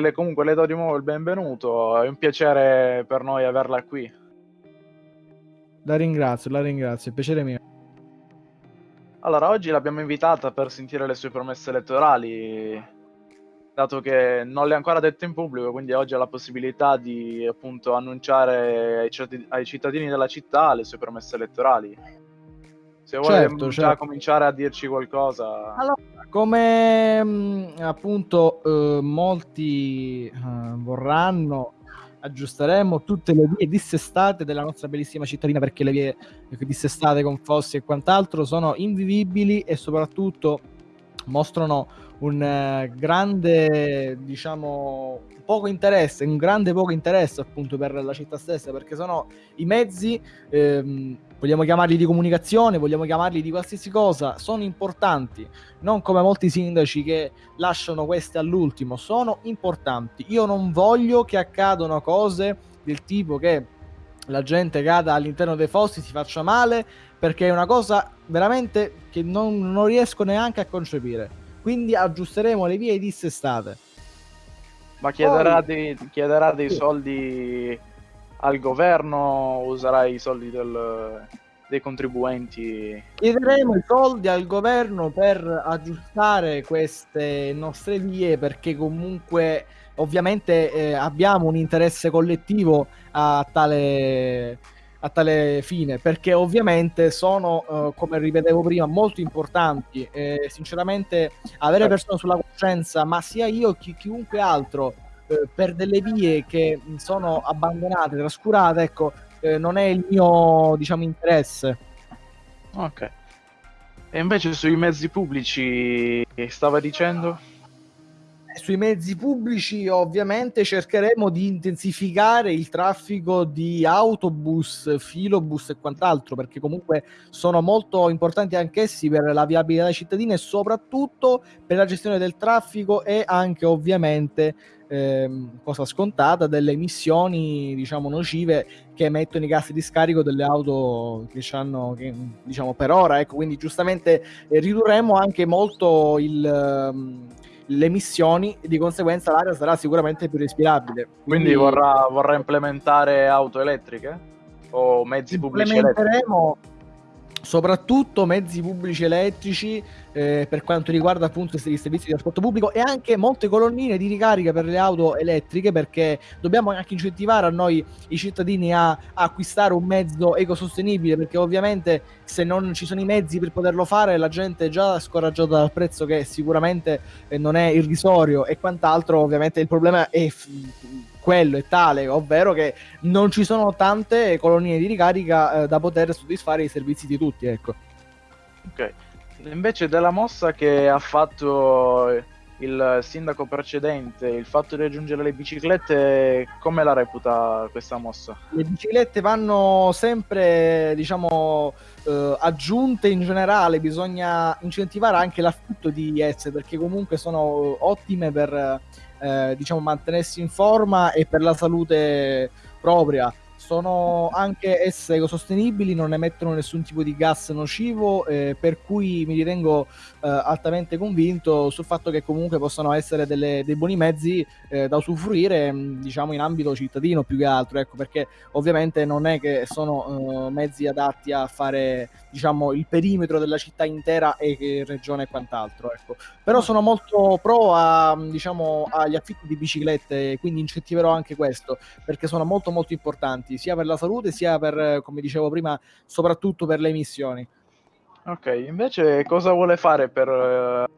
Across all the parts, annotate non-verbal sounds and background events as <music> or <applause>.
Le, comunque le do di nuovo il benvenuto, è un piacere per noi averla qui. La ringrazio, la ringrazio, è piacere mio. Allora, oggi l'abbiamo invitata per sentire le sue promesse elettorali, dato che non le ha ancora dette in pubblico, quindi oggi ha la possibilità di appunto annunciare ai, ai cittadini della città le sue promesse elettorali. Se vuole certo, già certo. cominciare a dirci qualcosa. Allora, come mh, appunto eh, molti eh, vorranno, aggiusteremo tutte le vie dissestate della nostra bellissima cittadina perché le vie dissestate con fossi e quant'altro sono invivibili e soprattutto mostrano un eh, grande, diciamo, poco interesse, un grande poco interesse appunto per la città stessa, perché sono i mezzi, ehm, vogliamo chiamarli di comunicazione, vogliamo chiamarli di qualsiasi cosa, sono importanti, non come molti sindaci che lasciano questi all'ultimo, sono importanti. Io non voglio che accadano cose del tipo che la gente cada all'interno dei fossi, si faccia male, perché è una cosa veramente che non, non riesco neanche a concepire quindi aggiusteremo le vie dissestate. Ma chiederà, Poi... dei, chiederà dei soldi al governo, userà i soldi del, dei contribuenti? Chiederemo i soldi al governo per aggiustare queste nostre vie perché comunque ovviamente eh, abbiamo un interesse collettivo a tale a tale fine, perché ovviamente sono, uh, come ripetevo prima, molto importanti. E sinceramente, avere certo. persone sulla coscienza, ma sia io che chiunque altro, uh, per delle vie che sono abbandonate, trascurate, ecco, uh, non è il mio, diciamo, interesse. Ok. E invece sui mezzi pubblici, stava dicendo? sui mezzi pubblici ovviamente cercheremo di intensificare il traffico di autobus, filobus e quant'altro perché comunque sono molto importanti anch'essi per la viabilità dei cittadini e soprattutto per la gestione del traffico e anche ovviamente ehm, cosa scontata delle emissioni diciamo nocive che emettono i gas di scarico delle auto che hanno che, diciamo per ora ecco quindi giustamente eh, ridurremo anche molto il ehm, le emissioni e di conseguenza l'aria sarà sicuramente più respirabile. Quindi, Quindi vorrà, vorrà, implementare auto elettriche o mezzi pubblici elettrici? Soprattutto mezzi pubblici elettrici eh, per quanto riguarda appunto i servizi di trasporto pubblico e anche molte colonnine di ricarica per le auto elettriche perché dobbiamo anche incentivare a noi i cittadini a, a acquistare un mezzo ecosostenibile perché ovviamente se non ci sono i mezzi per poterlo fare la gente è già scoraggiata dal prezzo che sicuramente eh, non è irrisorio e quant'altro ovviamente il problema è quello è tale, ovvero che non ci sono tante colonie di ricarica eh, da poter soddisfare i servizi di tutti, ecco. Ok. Invece della mossa che ha fatto il sindaco precedente, il fatto di aggiungere le biciclette, come la reputa questa mossa? Le biciclette vanno sempre, diciamo, eh, aggiunte in generale, bisogna incentivare anche l'affitto di esse perché comunque sono ottime per eh, diciamo, mantenersi in forma e per la salute propria sono anche esse ecosostenibili, non emettono nessun tipo di gas nocivo, eh, per cui mi ritengo eh, altamente convinto sul fatto che comunque possano essere delle, dei buoni mezzi eh, da usufruire, mm, diciamo, in ambito cittadino più che altro, ecco, perché ovviamente non è che sono eh, mezzi adatti a fare, diciamo, il perimetro della città intera e regione e quant'altro, ecco. Però sono molto pro a, diciamo, agli affitti di biciclette, quindi incentiverò anche questo, perché sono molto molto importanti sia per la salute sia per, come dicevo prima, soprattutto per le emissioni. Ok, invece cosa vuole fare per,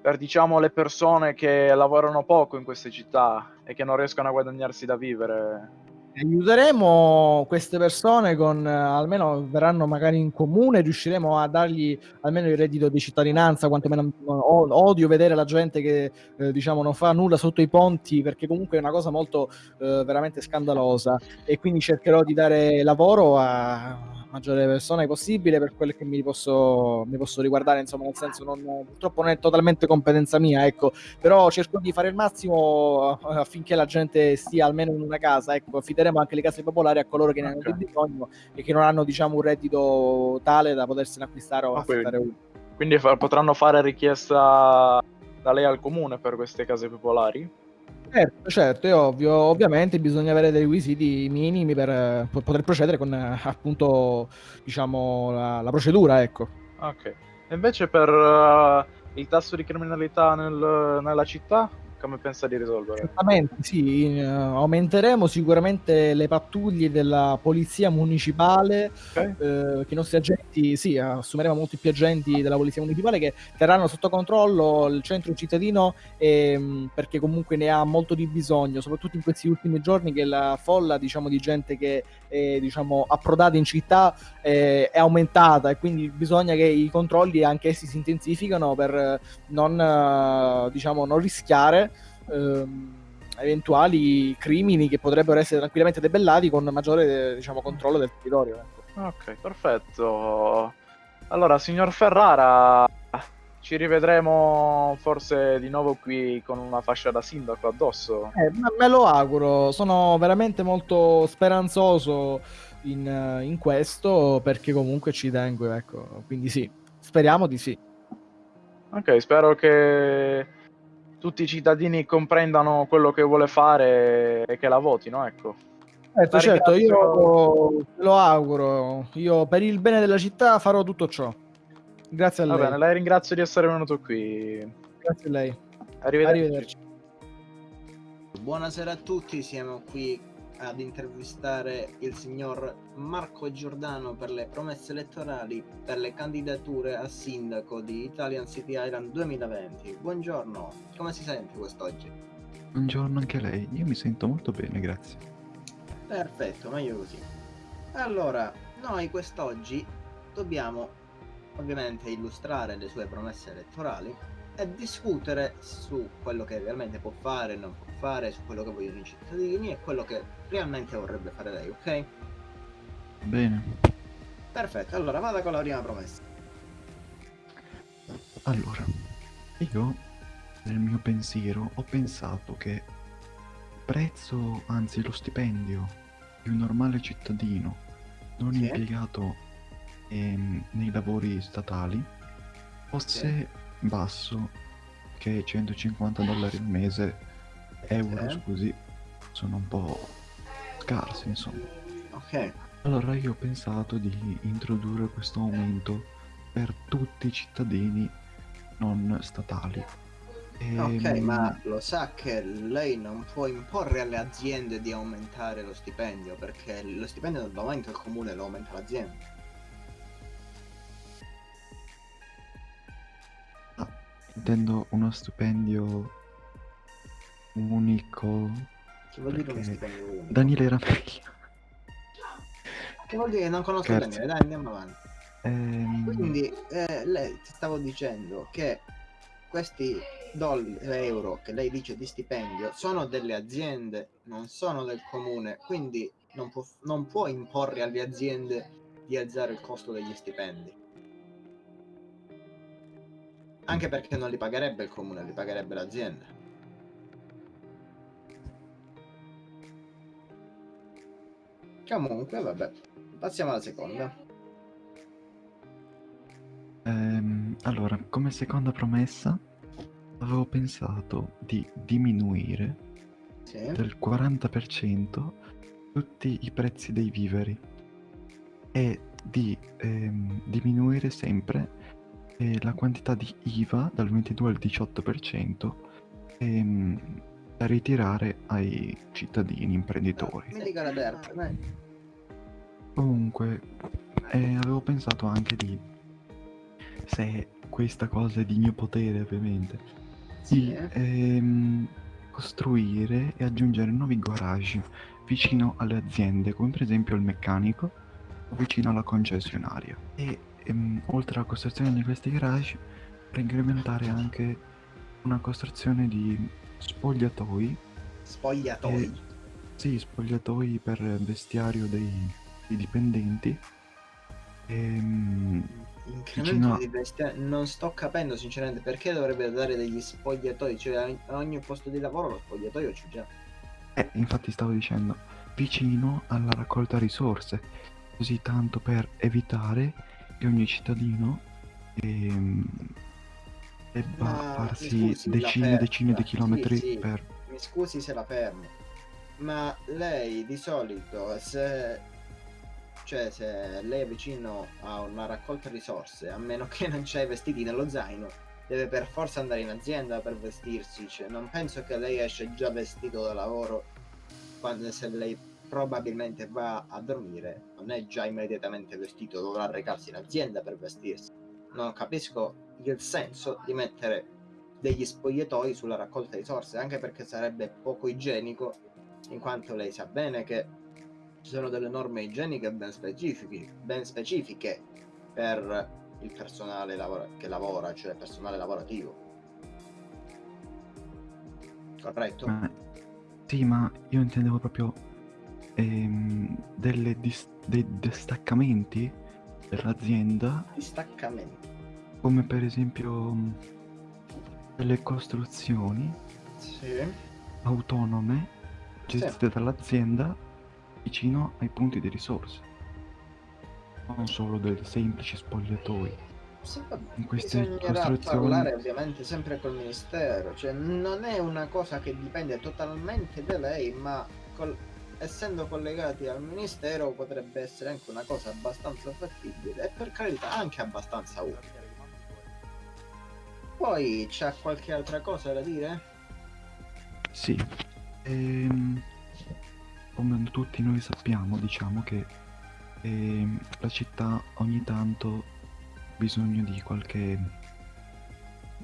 per diciamo, le persone che lavorano poco in queste città e che non riescono a guadagnarsi da vivere? Aiuteremo queste persone con almeno verranno magari in comune, riusciremo a dargli almeno il reddito di cittadinanza, quantomeno odio vedere la gente che eh, diciamo non fa nulla sotto i ponti perché comunque è una cosa molto eh, veramente scandalosa. E quindi cercherò di dare lavoro a maggiore persone possibile per quelle che mi posso, mi posso riguardare, insomma, nel senso non, purtroppo non è totalmente competenza mia, ecco, però cerco di fare il massimo eh, affinché la gente stia almeno in una casa, ecco, affideremo anche le case popolari a coloro che ne hanno bisogno e che non hanno, diciamo, un reddito tale da potersene acquistare o okay. affittare uno. Quindi potranno fare richiesta da lei al comune per queste case popolari? Certo, certo, è ovvio. Ovviamente bisogna avere dei requisiti minimi per po- poter procedere con appunto, diciamo, la, la procedura, ecco. Ok. E invece per uh, il tasso di criminalità nel- nella città, come pensa di risolvere? Certamente, sì, eh, aumenteremo sicuramente le pattuglie della polizia municipale, Ok? eh, che i nostri agenti, sì, assumeremo molti più agenti della polizia municipale che terranno sotto controllo il centro cittadino ehm, perché comunque ne ha molto di bisogno, soprattutto in questi ultimi giorni che la folla, diciamo, di gente che è, diciamo, approdata in città eh, è aumentata e quindi bisogna che i controlli anche essi si intensificano per non, eh, diciamo, non rischiare ehm, eventuali crimini che potrebbero essere tranquillamente debellati con maggiore diciamo, controllo del territorio. ecco. Ok, perfetto. Allora, signor Ferrara, ci rivedremo forse di nuovo qui con una fascia da sindaco addosso. Eh, me lo auguro, sono veramente molto speranzoso in, in questo perché comunque ci tengo, ecco. Quindi sì, speriamo di sì. Ok, spero che tutti i cittadini comprendano quello che vuole fare e che la votino, ecco. Certo, La certo, ringrazio. io lo auguro. Io per il bene della città farò tutto ciò. Grazie a Va lei. bene, la ringrazio di essere venuto qui. Grazie a lei. Arrivederci. Arrivederci. Buonasera a tutti, siamo qui ad intervistare il signor Marco Giordano per le promesse elettorali per le candidature a sindaco di Italian City Island 2020. Buongiorno, come si sente quest'oggi? Buongiorno anche a lei, io mi sento molto bene, grazie. Perfetto, meglio così. Allora, noi quest'oggi dobbiamo ovviamente illustrare le sue promesse elettorali e discutere su quello che realmente può fare e non può fare, su quello che vogliono i cittadini e quello che realmente vorrebbe fare lei, ok? Bene, Perfetto, allora vada con la prima promessa. allora, io nel mio pensiero ho pensato che il prezzo, anzi lo stipendio di un normale cittadino non Sì. impiegato ehm, nei lavori statali fosse basso che 150 dollari al mese, euro Sì. scusi, sono un po' scarsi insomma. Ok, Allora io ho pensato di introdurre questo aumento per tutti i cittadini non statali. ok, Ehm, ma lo sa che lei non può imporre alle aziende di aumentare lo stipendio perché lo stipendio lo aumenta il comune, lo aumenta l'azienda. Intendo uno stipendio unico. Che vuol dire uno stipendio unico? Daniele era meglio. Che vuol dire non conosco Scherzo. Daniele, dai andiamo avanti. Ehm, Quindi eh, lei ti stavo dicendo che questi doll- euro che lei dice di stipendio sono delle aziende, non sono del comune, quindi non può, non può imporre alle aziende di alzare il costo degli stipendi. Anche perché non li pagherebbe il comune, li pagherebbe l'azienda. Comunque, vabbè, passiamo alla seconda. ehm, allora, come seconda promessa, avevo pensato di diminuire Sì. del 40% tutti i prezzi dei viveri e di ehm, diminuire sempre eh, la quantità di IVA dal 22 al 18% ehm, da ritirare ai cittadini imprenditori. Mi dica la terza, dai. Comunque, eh, avevo pensato anche di, se questa cosa è di mio potere ovviamente, Sì, di eh. ehm, costruire e aggiungere nuovi garage vicino alle aziende, come per esempio il meccanico o vicino alla concessionaria. E ehm, oltre alla costruzione di questi garage, per incrementare anche una costruzione di spogliatoi, Spogliatoi. Eh, sì, spogliatoi per vestiario dei, dei dipendenti. Ehm, Incremento a- di bestia non sto capendo sinceramente perché dovrebbe dare degli spogliatoi, cioè a ogni posto di lavoro lo spogliatoio c'è già. Eh, infatti stavo dicendo, vicino alla raccolta risorse, così tanto per evitare che ogni cittadino ehm, debba Ma, farsi scusi, decine e decine di chilometri Sì, sì. per... Mi scusi se la fermo, ma lei di solito se cioè se lei è vicino a una raccolta risorse, a meno che non c'hai i vestiti nello zaino, deve per forza andare in azienda per vestirsi, cioè non penso che lei esce già vestito da lavoro quando se lei probabilmente va a dormire, non è già immediatamente vestito, dovrà recarsi in azienda per vestirsi. Non capisco il senso di mettere degli spogliatoi sulla raccolta risorse, anche perché sarebbe poco igienico, in quanto lei sa bene che ci sono delle norme igieniche ben specifiche, ben specifiche per il personale lavora- che lavora, cioè il personale lavorativo. Corretto? Ma- Sì, ma io intendevo proprio ehm, delle dis- dei distaccamenti dell'azienda, Distaccamenti. come per esempio mh, delle costruzioni Sì. autonome gestite dall'azienda vicino ai punti di risorse. Non solo dei semplici spogliatoi. Sì, In queste Bisognerà costruzioni- parlare ovviamente sempre col ministero, cioè non è una cosa che dipende totalmente da lei, ma col- essendo collegati al ministero potrebbe essere anche una cosa abbastanza fattibile e per carità anche abbastanza utile. Poi c'ha qualche altra cosa da dire? Sì, ehm, come tutti noi sappiamo, diciamo che ehm, la città ogni tanto ha bisogno di qualche,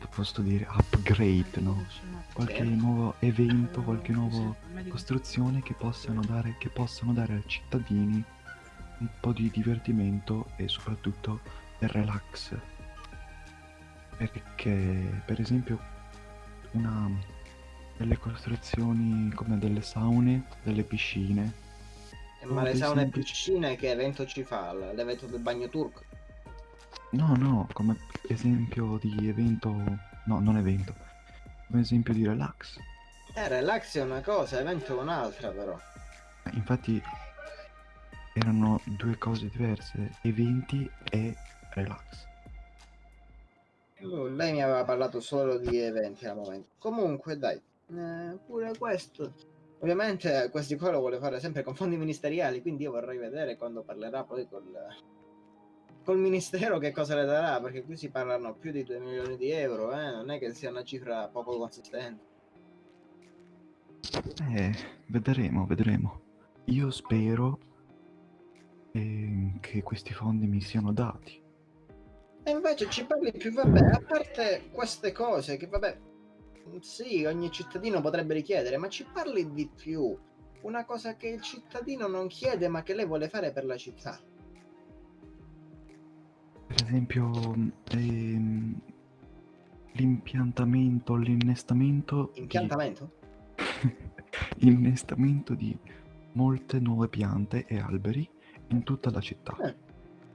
posso dire, upgrade, no? Qualche Sì. nuovo evento, qualche nuova costruzione che possano dare, che possano dare ai cittadini un po' di divertimento e soprattutto del relax. Perché, per esempio, una delle costruzioni come delle saune, delle piscine, Eh, Ma Oh, le saune e piscine che evento ci fa? L'evento del bagno turco? No, no, come esempio di evento, no, non evento, come esempio di relax. Eh, relax è una cosa, evento è un'altra però. Eh, Infatti erano due cose diverse, eventi e relax. Oh, Lei mi aveva parlato solo di eventi al momento. Comunque, dai, eh, pure questo. Ovviamente questi qua lo vuole fare sempre con fondi ministeriali, quindi io vorrei vedere quando parlerà poi col, col ministero che cosa le darà, perché qui si parlano più di 2 milioni di euro, eh? non è che sia una cifra poco consistente. Eh, vedremo, vedremo. Io spero ehm, che questi fondi mi siano dati. E invece ci parli più, vabbè, a parte queste cose che, vabbè, sì, ogni cittadino potrebbe richiedere, ma ci parli di più. Una cosa che il cittadino non chiede, ma che lei vuole fare per la città. Esempio, ehm, l'impiantamento, l'innestamento di- Impiantamento? <laughs> innestamento di molte nuove piante e alberi in tutta la città Eh,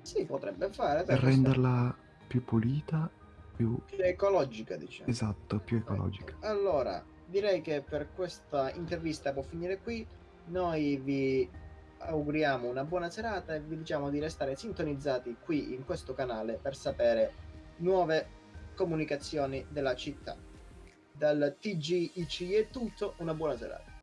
Sì, potrebbe fare. per questo- renderla più pulita, più più ecologica, diciamo. esatto, più ecologica. Allora, direi che per questa intervista può finire qui. Noi vi auguriamo una buona serata e vi diciamo di restare sintonizzati qui in questo canale per sapere nuove comunicazioni della città. Dal TGIC è tutto, una buona serata.